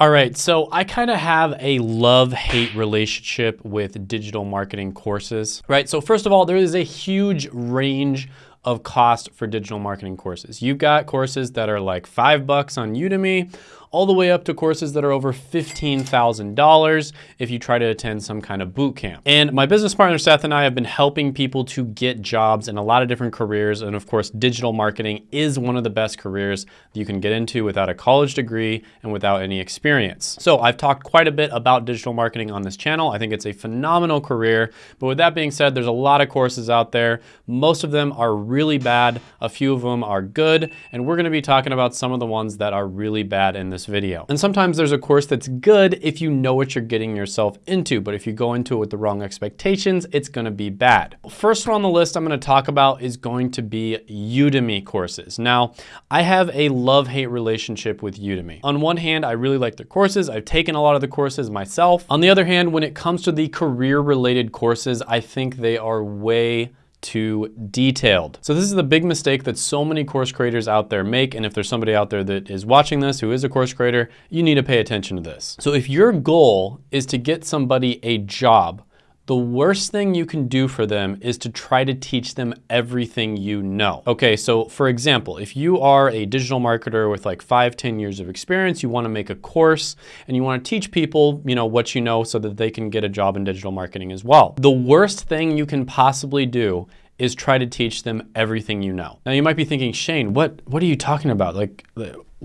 All right, so I kind of have a love-hate relationship with digital marketing courses, right? So first of all, there is a huge range of cost for digital marketing courses. You've got courses that are like five bucks on Udemy, all the way up to courses that are over $15,000 if you try to attend some kind of boot camp. And my business partner, Seth, and I have been helping people to get jobs in a lot of different careers. And of course, digital marketing is one of the best careers you can get into without a college degree and without any experience. So I've talked quite a bit about digital marketing on this channel. I think it's a phenomenal career. But with that being said, there's a lot of courses out there. Most of them are really bad. A few of them are good. And we're gonna be talking about some of the ones that are really bad in this this video. And sometimes there's a course that's good if you know what you're getting yourself into, but if you go into it with the wrong expectations, it's gonna be bad. First one on the list I'm gonna talk about is going to be Udemy courses. Now, I have a love-hate relationship with Udemy. On one hand, I really like their courses. I've taken a lot of the courses myself. On the other hand, when it comes to the career-related courses, I think they are way too detailed. So this is the big mistake that so many course creators out there make. And if there's somebody out there that is watching this who is a course creator, you need to pay attention to this. So if your goal is to get somebody a job, the worst thing you can do for them is to try to teach them everything you know. Okay, so for example, if you are a digital marketer with like five, 10 years of experience, you wanna make a course and you wanna teach people, you know, what you know so that they can get a job in digital marketing as well. The worst thing you can possibly do is try to teach them everything you know. Now you might be thinking, Shane, what, what are you talking about? Like,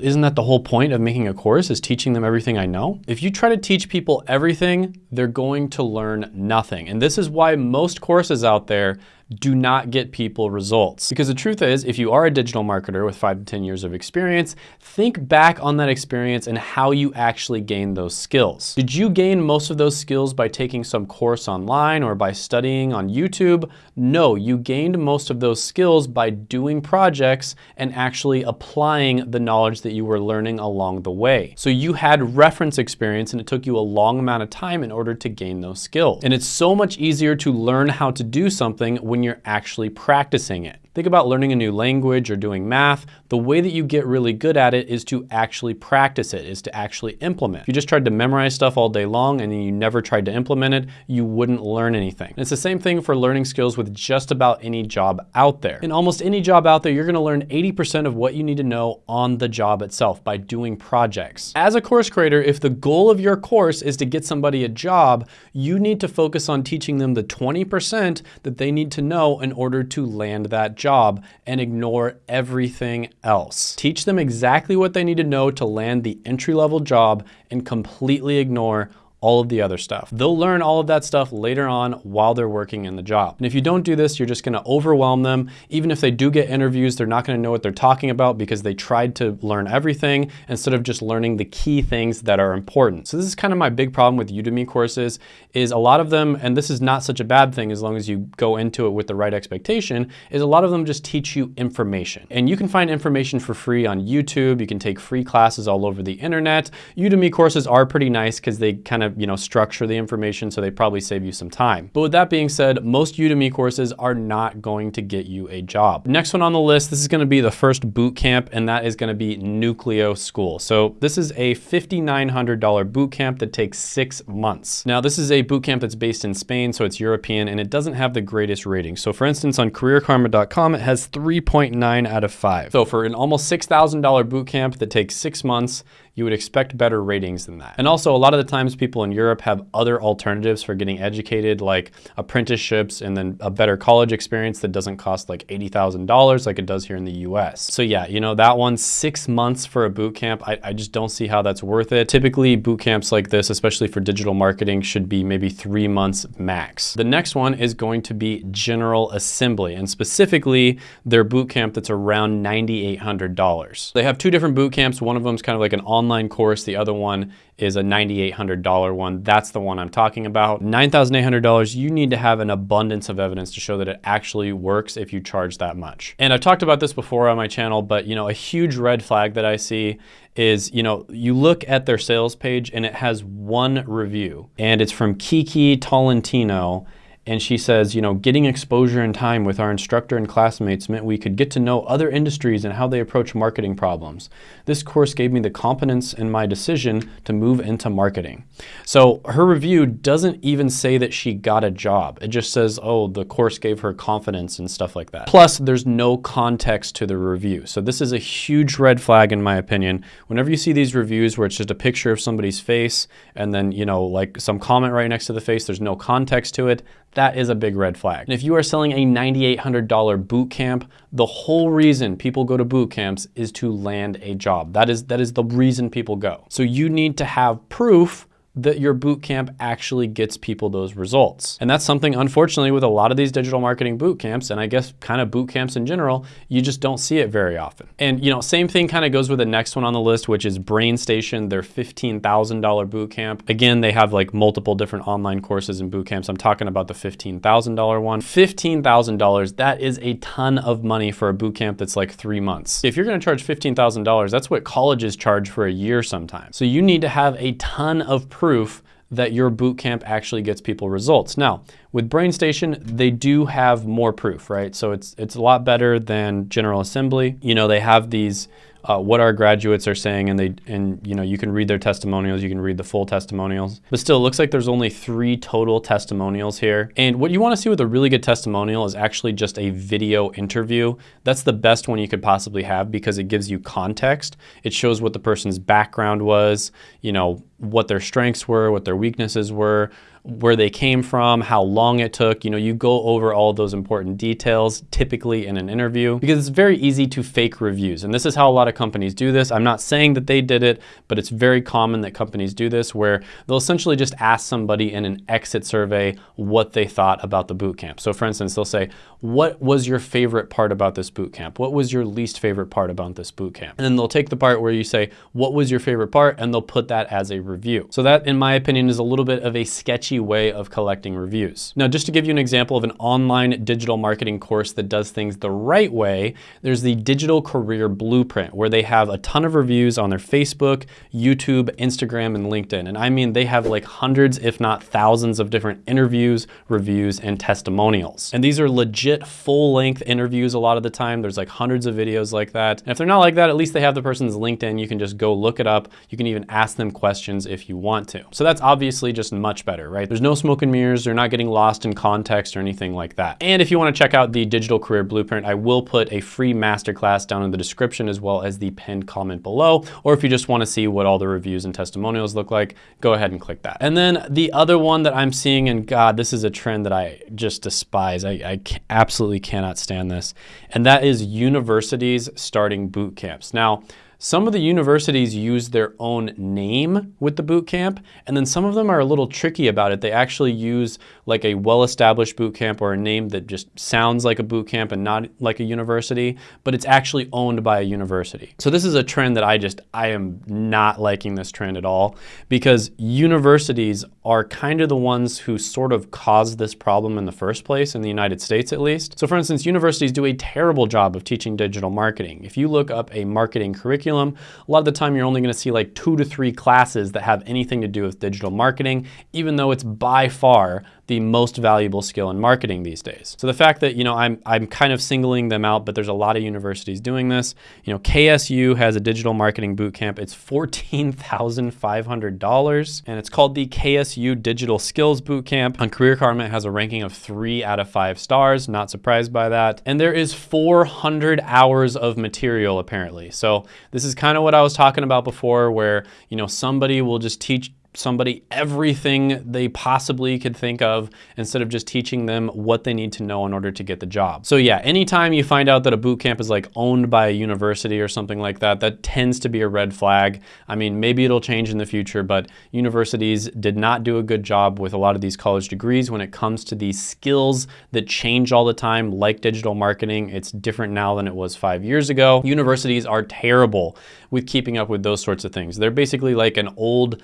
isn't that the whole point of making a course is teaching them everything I know? If you try to teach people everything, they're going to learn nothing. And this is why most courses out there do not get people results. Because the truth is, if you are a digital marketer with five to 10 years of experience, think back on that experience and how you actually gained those skills. Did you gain most of those skills by taking some course online or by studying on YouTube? No, you gained most of those skills by doing projects and actually applying the knowledge that you were learning along the way. So you had reference experience and it took you a long amount of time in order to gain those skills. And it's so much easier to learn how to do something when when you're actually practicing it. Think about learning a new language or doing math. The way that you get really good at it is to actually practice it, is to actually implement. If you just tried to memorize stuff all day long and you never tried to implement it, you wouldn't learn anything. And it's the same thing for learning skills with just about any job out there. In almost any job out there, you're gonna learn 80% of what you need to know on the job itself by doing projects. As a course creator, if the goal of your course is to get somebody a job, you need to focus on teaching them the 20% that they need to know in order to land that job job and ignore everything else. Teach them exactly what they need to know to land the entry-level job and completely ignore all of the other stuff. They'll learn all of that stuff later on while they're working in the job. And if you don't do this, you're just gonna overwhelm them. Even if they do get interviews, they're not gonna know what they're talking about because they tried to learn everything instead of just learning the key things that are important. So this is kind of my big problem with Udemy courses is a lot of them, and this is not such a bad thing as long as you go into it with the right expectation, is a lot of them just teach you information. And you can find information for free on YouTube. You can take free classes all over the internet. Udemy courses are pretty nice because they kind of of you know structure the information so they probably save you some time. But with that being said, most Udemy courses are not going to get you a job. Next one on the list, this is gonna be the first boot camp and that is gonna be Nuclio School. So this is a $5,900 boot camp that takes six months. Now this is a boot camp that's based in Spain, so it's European and it doesn't have the greatest rating. So for instance, on careerkarma.com, it has 3.9 out of five. So for an almost $6,000 boot camp that takes six months, you would expect better ratings than that. And also a lot of the times people in Europe have other alternatives for getting educated like apprenticeships and then a better college experience that doesn't cost like $80,000 like it does here in the US. So yeah, you know, that one, six months for a boot camp, I, I just don't see how that's worth it. Typically boot camps like this, especially for digital marketing, should be maybe three months max. The next one is going to be General Assembly and specifically their boot camp that's around $9,800. They have two different boot camps. One of them is kind of like an online online course. The other one is a $9,800 one. That's the one I'm talking about. $9,800, you need to have an abundance of evidence to show that it actually works if you charge that much. And I've talked about this before on my channel, but you know, a huge red flag that I see is, you know, you look at their sales page and it has one review and it's from Kiki Tolentino And she says, you know, getting exposure and time with our instructor and classmates meant we could get to know other industries and how they approach marketing problems. This course gave me the confidence in my decision to move into marketing. So her review doesn't even say that she got a job. It just says, oh, the course gave her confidence and stuff like that. Plus, there's no context to the review. So this is a huge red flag in my opinion. Whenever you see these reviews where it's just a picture of somebody's face and then, you know, like some comment right next to the face, there's no context to it, that is a big red flag. And if you are selling a $9,800 boot camp, the whole reason people go to boot camps is to land a job. That is, that is the reason people go. So you need to have proof that your boot camp actually gets people those results. And that's something, unfortunately, with a lot of these digital marketing boot camps, and I guess kind of boot camps in general, you just don't see it very often. And you know, same thing kind of goes with the next one on the list, which is BrainStation, their $15,000 boot camp. Again, they have like multiple different online courses and boot camps. I'm talking about the $15,000 one. $15,000, that is a ton of money for a boot camp that's like three months. If you're gonna charge $15,000, that's what colleges charge for a year sometimes. So you need to have a ton of proof that your boot camp actually gets people results. Now, with BrainStation, they do have more proof, right? So it's it's a lot better than General Assembly. You know, they have these uh, what our graduates are saying and they and you know you can read their testimonials you can read the full testimonials. But still it looks like there's only three total testimonials here. And what you want to see with a really good testimonial is actually just a video interview. That's the best one you could possibly have because it gives you context. It shows what the person's background was you know what their strengths were what their weaknesses were where they came from, how long it took. You know, you go over all those important details typically in an interview because it's very easy to fake reviews. And this is how a lot of companies do this. I'm not saying that they did it, but it's very common that companies do this where they'll essentially just ask somebody in an exit survey what they thought about the boot camp. So for instance, they'll say, what was your favorite part about this boot camp? What was your least favorite part about this boot camp? And then they'll take the part where you say, what was your favorite part? And they'll put that as a review. So that, in my opinion, is a little bit of a sketchy way of collecting reviews. Now, just to give you an example of an online digital marketing course that does things the right way, there's the Digital Career Blueprint, where they have a ton of reviews on their Facebook, YouTube, Instagram, and LinkedIn. And I mean, they have like hundreds, if not thousands of different interviews, reviews, and testimonials. And these are legit full-length interviews a lot of the time. There's like hundreds of videos like that. And if they're not like that, at least they have the person's LinkedIn. You can just go look it up. You can even ask them questions if you want to. So that's obviously just much better, right? Right? There's no smoke and mirrors. They're not getting lost in context or anything like that. And if you want to check out the Digital Career Blueprint, I will put a free masterclass down in the description as well as the pinned comment below. Or if you just want to see what all the reviews and testimonials look like, go ahead and click that. And then the other one that I'm seeing, and God, this is a trend that I just despise. I, I absolutely cannot stand this. And that is universities starting boot camps. Now, some of the universities use their own name with the boot camp, and then some of them are a little tricky about it. They actually use like a well-established boot camp or a name that just sounds like a boot camp and not like a university, but it's actually owned by a university. So this is a trend that I just, I am not liking this trend at all because universities are kind of the ones who sort of caused this problem in the first place, in the United States at least. So for instance, universities do a terrible job of teaching digital marketing. If you look up a marketing curriculum, curriculum, a lot of the time you're only gonna see like two to three classes that have anything to do with digital marketing, even though it's by far the most valuable skill in marketing these days. So the fact that, you know, I'm, I'm kind of singling them out, but there's a lot of universities doing this. You know, KSU has a digital marketing boot camp. It's $14,500 and it's called the KSU Digital Skills Boot Camp. On Career Karma, it has a ranking of three out of five stars. Not surprised by that. And there is 400 hours of material apparently. So this is kind of what I was talking about before where, you know, somebody will just teach somebody everything they possibly could think of instead of just teaching them what they need to know in order to get the job. So yeah, anytime you find out that a boot camp is like owned by a university or something like that, that tends to be a red flag. I mean, maybe it'll change in the future, but universities did not do a good job with a lot of these college degrees when it comes to these skills that change all the time, like digital marketing. It's different now than it was five years ago. Universities are terrible with keeping up with those sorts of things. They're basically like an old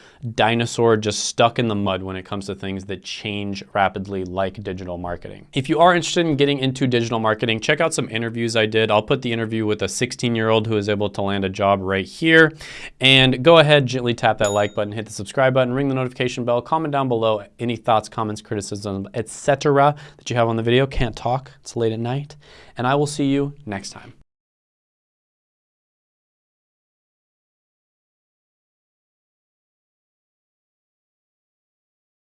dinosaur just stuck in the mud when it comes to things that change rapidly like digital marketing. If you are interested in getting into digital marketing, check out some interviews I did. I'll put the interview with a 16 year old who is able to land a job right here. And go ahead, gently tap that like button, hit the subscribe button, ring the notification bell, comment down below any thoughts, comments, criticism, etc. that you have on the video. Can't talk, it's late at night. And I will see you next time.